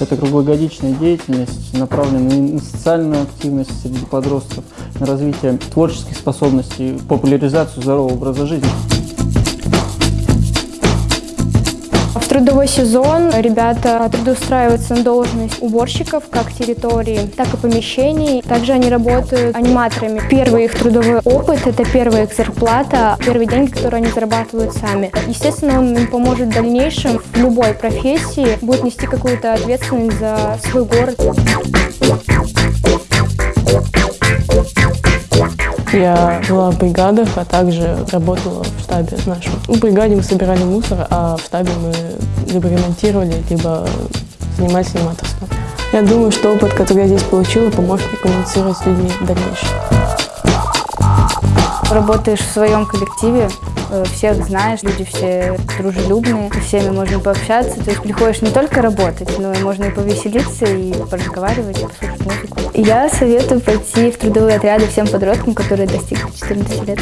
Это круглогодичная деятельность, направленная на социальную активность среди подростков, на развитие творческих способностей, популяризацию здорового образа жизни. Трудовой сезон ребята трудоустраиваются на должность уборщиков как территории, так и помещений. Также они работают аниматорами. Первый их трудовой опыт – это первая их зарплата, первые деньги, которые они зарабатывают сами. Естественно, он им поможет в дальнейшем в любой профессии, будет нести какую-то ответственность за свой город. Я была в бригадах, а также работала в штабе нашем. В бригаде мы собирали мусор, а в штабе мы либо ремонтировали, либо занимались аниматорством. Я думаю, что опыт, который я здесь получила, поможет мне коммуницировать с людьми в дальнейшем. Работаешь в своем коллективе, э, всех знаешь, люди все дружелюбные, со всеми можно пообщаться. То есть приходишь не только работать, но и можно и повеселиться, и поразговаривать, и послушать музыку. Я советую пойти в трудовые отряды всем подросткам, которые достигли 14 лет.